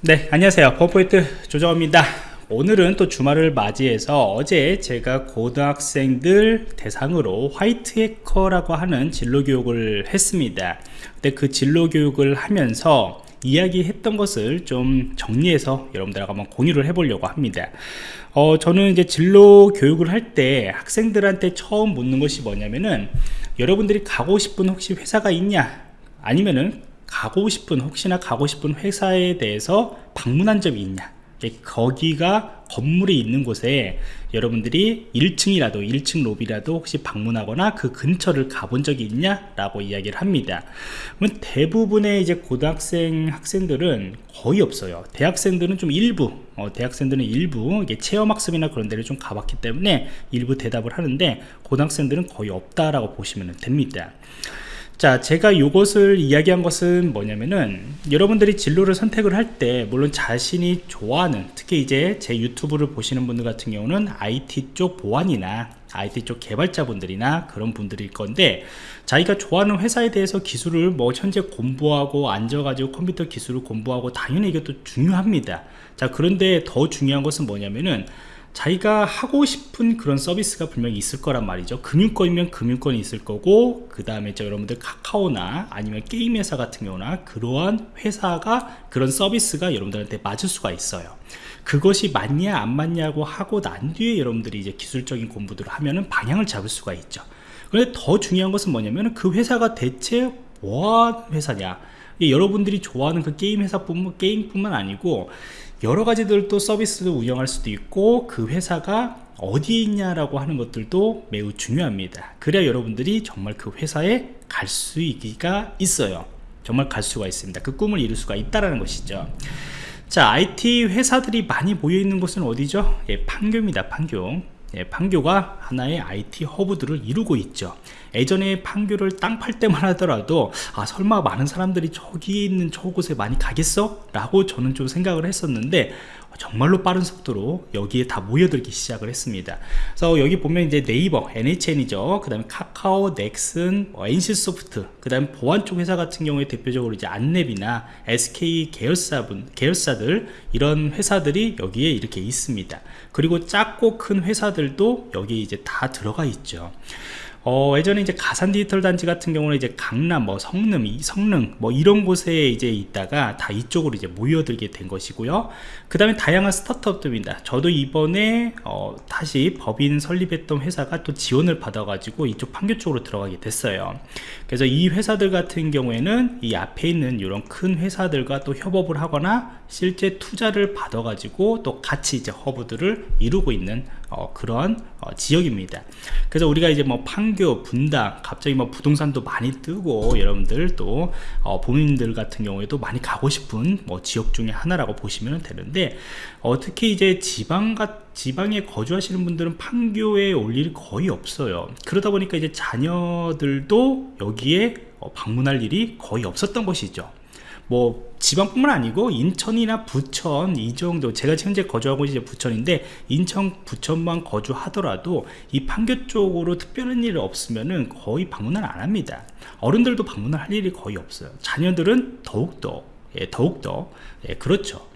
네 안녕하세요. 버포이트 조정호입니다. 오늘은 또 주말을 맞이해서 어제 제가 고등학생들 대상으로 화이트 해커라고 하는 진로 교육을 했습니다. 근데 그 진로 교육을 하면서 이야기했던 것을 좀 정리해서 여러분들하고 한번 공유를 해보려고 합니다. 어, 저는 이제 진로 교육을 할 때 학생들한테 처음 묻는 것이 뭐냐면은 여러분들이 가고 싶은 혹시 회사가 있냐? 아니면은 가고 싶은 혹시나 가고 싶은 회사에 대해서 방문한 적이 있냐? 거기가 건물이 있는 곳에 여러분들이 1층이라도 1층 로비라도 혹시 방문하거나 그 근처를 가본 적이 있냐 라고 이야기를 합니다. 그러면 대부분의 이제 고등학생 학생들은 거의 없어요. 대학생들은 좀 일부 어, 대학생들은 일부 이게 체험학습이나 그런 데를 좀 가봤기 때문에 일부 대답을 하는데 고등학생들은 거의 없다라고 보시면 됩니다 자 제가 이것을 이야기한 것은 뭐냐면은 여러분들이 진로를 선택을 할 때 물론 자신이 좋아하는 특히 이제 제 유튜브를 보시는 분들 같은 경우는 IT 쪽 보안이나 IT 쪽 개발자분들이나 그런 분들일 건데 자기가 좋아하는 회사에 대해서 기술을 뭐 현재 공부하고 앉아가지고 컴퓨터 기술을 공부하고 당연히 이것도 중요합니다. 자 그런데 더 중요한 것은 뭐냐면은 자기가 하고 싶은 그런 서비스가 분명히 있을 거란 말이죠. 금융권이면 금융권이 있을 거고 그 다음에 여러분들 카카오나 아니면 게임 회사 같은 경우나 그러한 회사가 그런 서비스가 여러분들한테 맞을 수가 있어요. 그것이 맞냐 안 맞냐고 하고 난 뒤에 여러분들이 이제 기술적인 공부들을 하면은 방향을 잡을 수가 있죠. 그런데 더 중요한 것은 뭐냐면 그 회사가 대체 뭐한 회사냐 여러분들이 좋아하는 그 게임 회사뿐만 게임뿐만 아니고 여러 가지들 또 서비스를 운영할 수도 있고 그 회사가 어디 있냐라고 하는 것들도 매우 중요합니다. 그래야 여러분들이 정말 그 회사에 갈 수 있기가 있어요. 정말 갈 수가 있습니다. 그 꿈을 이룰 수가 있다라는 것이죠. 자 IT 회사들이 많이 모여 있는 곳은 어디죠? 예, 판교입니다 판교 예, 판교가 하나의 IT 허브들을 이루고 있죠 예전에 판교를 땅 팔 때만 하더라도 아 설마 많은 사람들이 저기 있는 저곳에 많이 가겠어? 라고 저는 좀 생각을 했었는데 정말로 빠른 속도로 여기에 다 모여들기 시작을 했습니다. 그래서 여기 보면 이제 네이버 NHN이죠. 그 다음에 카카오 넥슨 뭐 NC소프트 그 다음에 보안 쪽 회사 같은 경우에 대표적으로 이제 안랩이나 SK 계열사분 계열사들 이런 회사들이 여기에 이렇게 있습니다. 그리고 작고 큰 회사들도 여기 이제 다 들어가 있죠 어, 예전에 이제 가산 디지털 단지 같은 경우는 이제 강남, 뭐 성능, 성능, 뭐 이런 곳에 이제 있다가 다 이쪽으로 이제 모여들게 된 것이고요. 그 다음에 다양한 스타트업들입니다. 저도 이번에 어, 다시 법인 설립했던 회사가 또 지원을 받아가지고 이쪽 판교 쪽으로 들어가게 됐어요. 그래서 이 회사들 같은 경우에는 이 앞에 있는 이런 큰 회사들과 또 협업을 하거나 실제 투자를 받아가지고 또 같이 이제 허브들을 이루고 있는 어, 그런 어, 지역입니다. 그래서 우리가 이제 뭐 판 교, 분당, 갑자기 뭐 부동산도 많이 뜨고 여러분들 또 어, 본인들 같은 경우에도 많이 가고 싶은 뭐 지역 중에 하나라고 보시면 되는데 어, 특히 이제 지방 같 지방에 거주하시는 분들은 판교에 올 일이 거의 없어요. 그러다 보니까 이제 자녀들도 여기에 어, 방문할 일이 거의 없었던 것이죠 뭐 지방뿐만 아니고 인천이나 부천 이 정도 제가 현재 거주하고 이제 부천인데 인천 부천만 거주하더라도 이 판교 쪽으로 특별한 일 없으면은 거의 방문을 안 합니다. 어른들도 방문을 할 일이 거의 없어요. 자녀들은 더욱더 예, 더욱더 예, 그렇죠.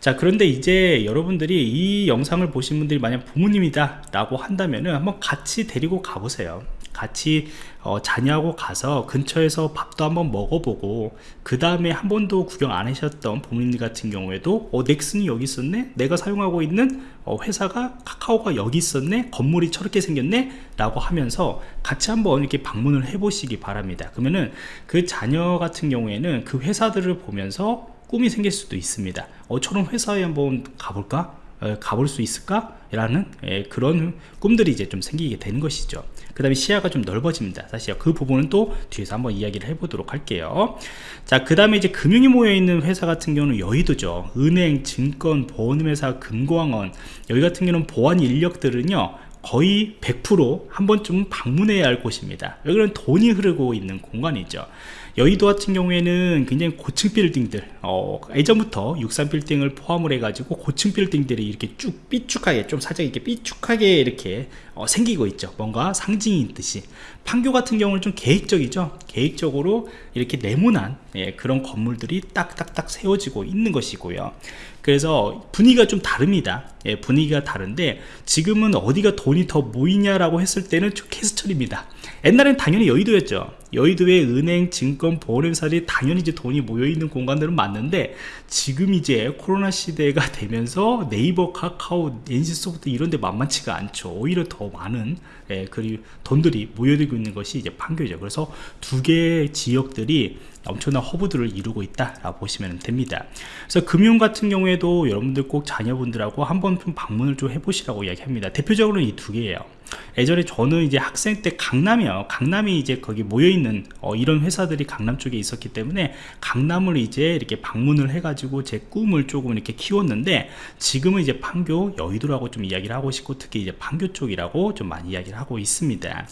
자 그런데 이제 여러분들이 이 영상을 보신 분들이 만약 부모님이다 라고 한다면은 한번 같이 데리고 가보세요 같이 어, 자녀하고 가서 근처에서 밥도 한번 먹어보고 그 다음에 한 번도 구경 안 하셨던 부모님 같은 경우에도 어 넥슨이 여기 있었네? 내가 사용하고 있는 어, 회사가 카카오가 여기 있었네? 건물이 저렇게 생겼네? 라고 하면서 같이 한번 이렇게 방문을 해 보시기 바랍니다. 그러면은 그 자녀 같은 경우에는 그 회사들을 보면서 꿈이 생길 수도 있습니다. 어 저런 회사에 한번 가볼까? 어, 가볼 수 있을까? 라는 예, 그런 꿈들이 이제 좀 생기게 되는 것이죠 그 다음에 시야가 좀 넓어집니다. 사실 그 부분은 또 뒤에서 한번 이야기를 해보도록 할게요. 자그 다음에 이제 금융이 모여있는 회사 같은 경우는 여의도죠. 은행, 증권, 보험회사, 금광원. 여기 같은 경우는 보안 인력들은요 거의 100%한 번쯤 방문해야 할 곳입니다. 여기는 돈이 흐르고 있는 공간이죠. 여의도 같은 경우에는 굉장히 고층 빌딩들 어, 예전부터 63 빌딩을 포함을 해 가지고 고층 빌딩들이 이렇게 쭉 삐쭉하게 좀 살짝 이렇게 삐쭉하게 이렇게 어, 생기고 있죠. 뭔가 상징이 있듯이. 판교 같은 경우는 좀 계획적이죠. 계획적으로 이렇게 네모난 예, 그런 건물들이 딱딱딱 세워지고 있는 것이고요. 그래서 분위기가 좀 다릅니다. 예, 분위기가 다른데 지금은 어디가 돈이 더 모이냐라고 했을 때는 캐스철입니다. 옛날엔 당연히 여의도였죠. 여의도의 은행, 증권, 보험회사들이 당연히 이제 돈이 모여있는 공간들은 맞는데 지금 이제 코로나 시대가 되면서 네이버, 카카오, NC소프트 이런 데 만만치가 않죠. 오히려 더 많은 예, 그리고 돈들이 모여들고 있는 것이 이제 판교죠. 그래서 두 개의 지역들이 엄청난 허브들을 이루고 있다라고 보시면 됩니다. 그래서 금융 같은 경우에도 여러분들 꼭 자녀분들하고 한번 좀 방문을 좀 해보시라고 이야기합니다. 대표적으로는 이 두 개예요 예전에 저는 이제 학생 때 강남이요. 강남이 이제 거기 모여있는 어, 이런 회사들이 강남 쪽에 있었기 때문에 강남을 이제 이렇게 방문을 해가지고 제 꿈을 조금 이렇게 키웠는데 지금은 이제 판교 여의도라고 좀 이야기를 하고 싶고 특히 이제 판교 쪽이라고 좀 많이 이야기를 하고 있습니다.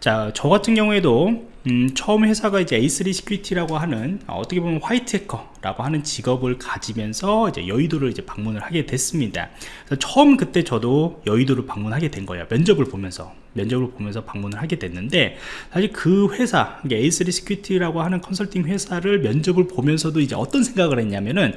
자 저 같은 경우에도 음, 처음 회사가 이제 A3 시큐리티라고 하는 어, 떻게 보면 화이트 해커라고 하는 직업을 가지면서 이제 여의도를 이제 방문을 하게 됐습니다. 처음 그때 저도 여의도를 방문하게 된 거예요. 면접을 보면서 면접을 보면서 방문을 하게 됐는데 사실 그 회사 A3 시큐리티라고 하는 컨설팅 회사를 면접을 보면서도 이제 어떤 생각을 했냐면은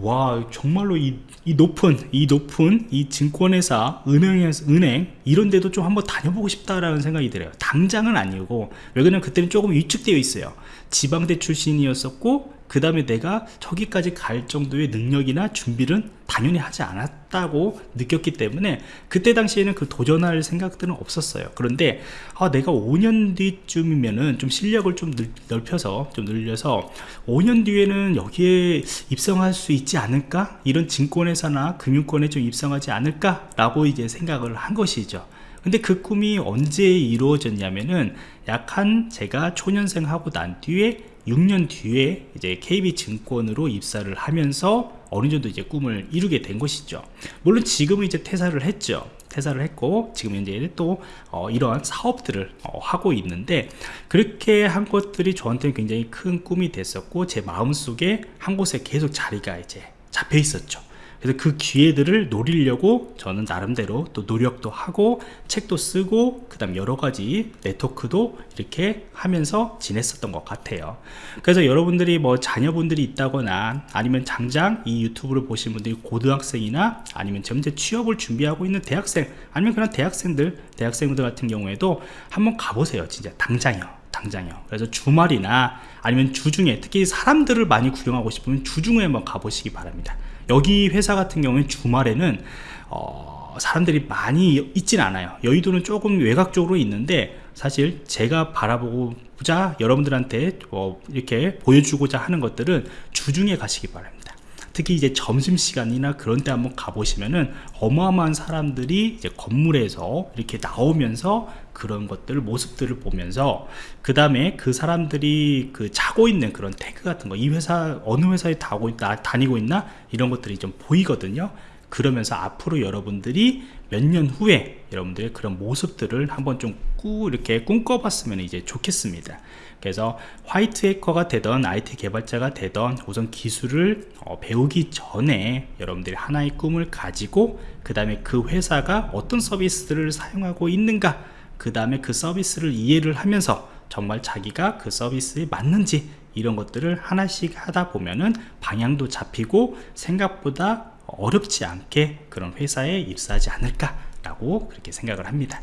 와 정말로 이, 이 높은 이 높은 이 증권회사 은행 은행 이런 데도 좀 한번 다녀보고 싶다라는 생각이 들어요. 당장은 아니고 왜 그러냐면 그때는 조금 위축되어 있어요. 지방대 출신이었었고 그 다음에 내가 저기까지 갈 정도의 능력이나 준비는 당연히 하지 않았다고 느꼈기 때문에 그때 당시에는 그 도전할 생각들은 없었어요. 그런데 아, 내가 5년 뒤쯤이면은 좀 실력을 좀 넓혀서 좀 늘려서 5년 뒤에는 여기에 입성할 수 있지 않을까? 이런 증권회사나 금융권에 좀 입성하지 않을까 라고 이제 생각을 한 것이죠 근데 그 꿈이 언제 이루어졌냐면은 약 한 제가 초년생 하고 난 뒤에 6년 뒤에 이제 KB증권으로 입사를 하면서 어느 정도 이제 꿈을 이루게 된 것이죠. 물론 지금은 이제 퇴사를 했죠. 퇴사를 했고 지금 이제 또 어, 이러한 사업들을 어, 하고 있는데 그렇게 한 것들이 저한테는 굉장히 큰 꿈이 됐었고 제 마음속에 한 곳에 계속 자리가 이제 잡혀 있었죠. 그래서 그 기회들을 노리려고 저는 나름대로 또 노력도 하고 책도 쓰고 그 다음 여러 가지 네트워크도 이렇게 하면서 지냈었던 것 같아요. 그래서 여러분들이 뭐 자녀분들이 있다거나 아니면 장장 이 유튜브를 보신 분들이 고등학생이나 아니면 현재 취업을 준비하고 있는 대학생 아니면 그런 대학생들 대학생들 같은 경우에도 한번 가보세요 진짜. 당장이요 당장이요. 그래서 주말이나 아니면 주중에 특히 사람들을 많이 구경하고 싶으면 주중에 한번 가보시기 바랍니다 여기 회사 같은 경우는 주말에는 어, 사람들이 많이 있진 않아요. 여의도는 조금 외곽 쪽으로 있는데 사실 제가 바라보고 자 여러분들한테 어, 이렇게 보여주고자 하는 것들은 주중에 가시기 바랍니다 특히 이제 점심시간이나 그런 때 한번 가보시면은 어마어마한 사람들이 이제 건물에서 이렇게 나오면서 그런 것들 모습들을 보면서 그 다음에 그 사람들이 그 자고 있는 그런 태그 같은 거 이 회사 어느 회사에 다고 있다 다니고 있나? 이런 것들이 좀 보이거든요. 그러면서 앞으로 여러분들이 몇 년 후에 여러분들의 그런 모습들을 한번 좀 꾸 이렇게 꿈꿔봤으면 이제 좋겠습니다. 그래서 화이트 해커가 되던 IT 개발자가 되던 우선 기술을 어, 배우기 전에 여러분들이 하나의 꿈을 가지고 그 다음에 그 회사가 어떤 서비스들을 사용하고 있는가 그 다음에 그 서비스를 이해를 하면서 정말 자기가 그 서비스에 맞는지 이런 것들을 하나씩 하다 보면은 방향도 잡히고 생각보다 어렵지 않게 그런 회사에 입사하지 않을까 라고 그렇게 생각을 합니다